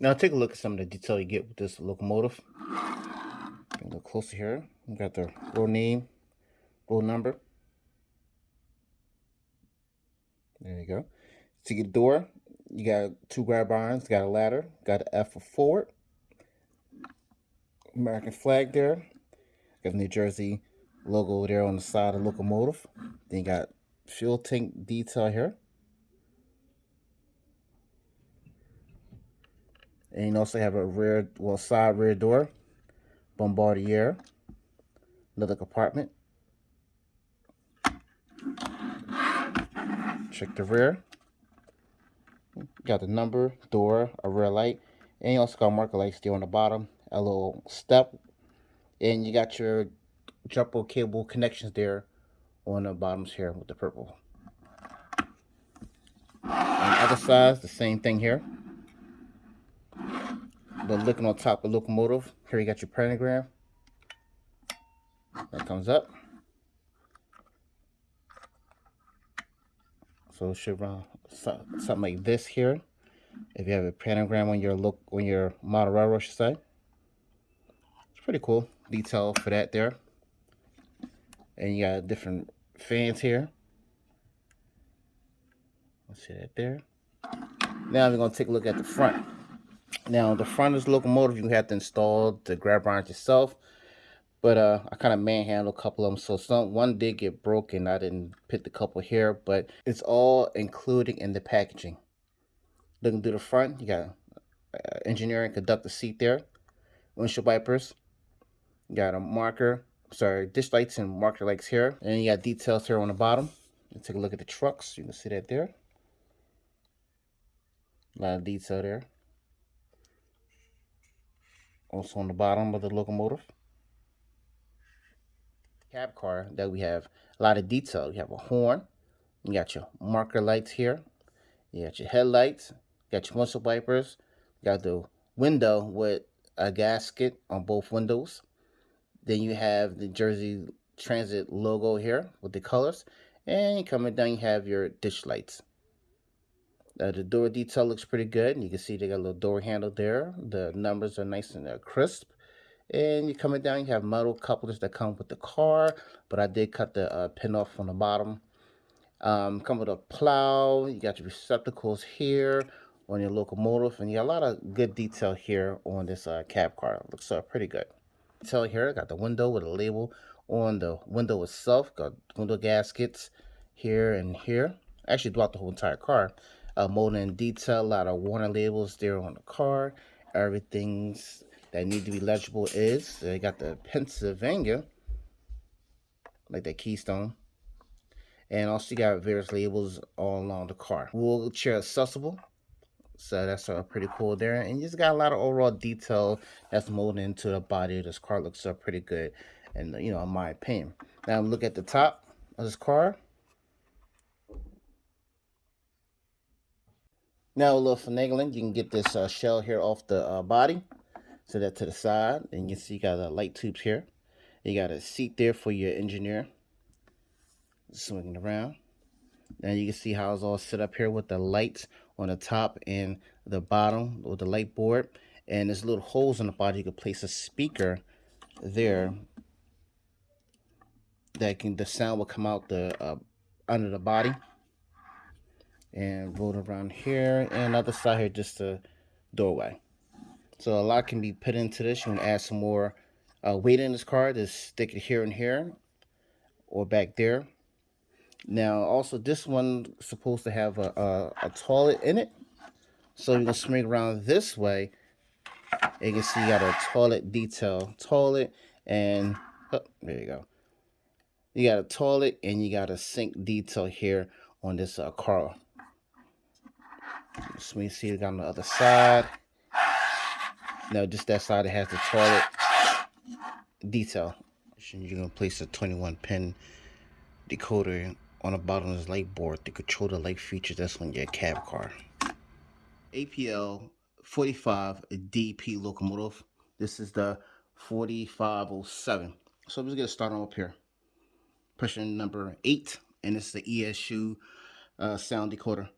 Now take a look at some of the detail you get with this locomotive. A little closer here. We got the roll name, roll number. There you go. To get the door, you got two grab irons, got a ladder, got an F for forward. American flag there. Got the New Jersey logo there on the side of the locomotive. Then you got fuel tank detail here. And you also have a rear, well, side rear door, Bombardier, another compartment. Check the rear. Got the number, door, a rear light, and you also got marker lights there on the bottom, a little step, and you got your jumper cable connections there on the bottoms here with the purple. Other side, the same thing here. But looking on top of the locomotive, here you got your pantograph. That comes up. So it should run something like this here. If you have a pantograph on your look on your model railroad, side. It's pretty cool detail for that there. And you got different fans here. Let's see that there. Now we're gonna take a look at the front. Now the front the locomotive, you have to install the grab irons yourself. But uh, I kind of manhandled a couple of them. So some one did get broken. I didn't pick the couple here, but it's all included in the packaging. Looking through the front, you got uh, engineering conductor seat there, windshield wipers, you got a marker, sorry, ditch lights and marker lights here, and you got details here on the bottom. Let's take a look at the trucks. You can see that there. A lot of detail there. Also on the bottom of the locomotive cab car that we have a lot of detail. You have a horn. You got your marker lights here. You got your headlights. You got your windshield wipers. You got the window with a gasket on both windows. Then you have the Jersey Transit logo here with the colors. And coming down, you have your ditch lights. Uh, the door detail looks pretty good. And You can see they got a little door handle there. The numbers are nice and uh, crisp. And you're coming down, you have metal couplers that come with the car, but I did cut the uh, pin off from the bottom. Um, come with a plow, you got your receptacles here on your locomotive, and you got a lot of good detail here on this uh, cab car. It looks uh, pretty good. Detail here, I got the window with a label on the window itself, got window gaskets here and here. Actually, throughout the whole entire car. Uh, molding detail, a lot of warning labels there on the car. Everything's that need to be legible is they got the Pennsylvania, like that Keystone. And also you got various labels all along the car. Wheelchair accessible. So that's uh, pretty cool there. And you just got a lot of overall detail that's molded into the body. This car looks uh, pretty good. And, you know, in my opinion. Now look at the top of this car. Now a little finagling. You can get this uh, shell here off the uh, body. Set that to the side. And you can see you got a light tubes here. You got a seat there for your engineer. Swinging around. Now you can see how it's all set up here with the lights on the top and the bottom with the light board. And there's little holes in the body. You can place a speaker there that can the sound will come out the uh, under the body and roll around here and other side here just a doorway so a lot can be put into this. You can add some more uh, weight in this car. Just stick it here and here or back there. Now, also this one supposed to have a, a, a toilet in it. So going to swing around this way. You can see you got a toilet detail. Toilet and, oh, there you go. You got a toilet and you got a sink detail here on this uh, car. Swing seat on the other side. No, just that side it has the toilet detail. You're gonna place a 21 pin decoder on the bottom of this light board to control the light features that's on your cab car. APL 45 DP locomotive. This is the 4507. So let's get started up here. Pushing number eight, and is the ESU uh, sound decoder.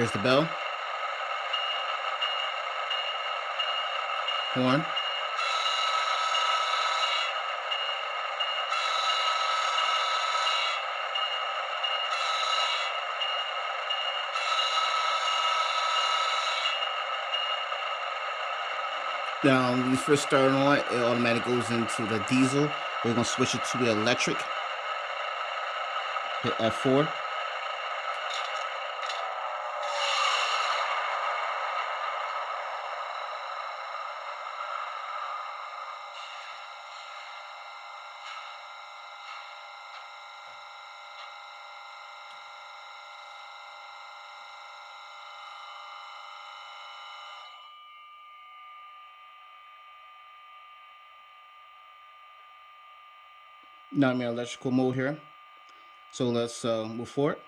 Here's the bell. Horn. Now, when you first start on it, it automatically goes into the diesel. We're going to switch it to the electric. Hit F4. I'm in electrical mode here. So let's uh, move forward.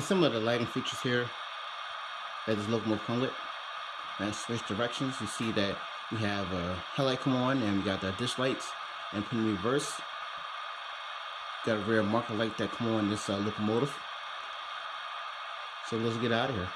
Some of the lighting features here that this locomotive come with. And switch directions, you see that we have a headlight come on and we got the ditch lights and put in reverse. Got a rear marker light that come on this uh, locomotive. So let's get out of here.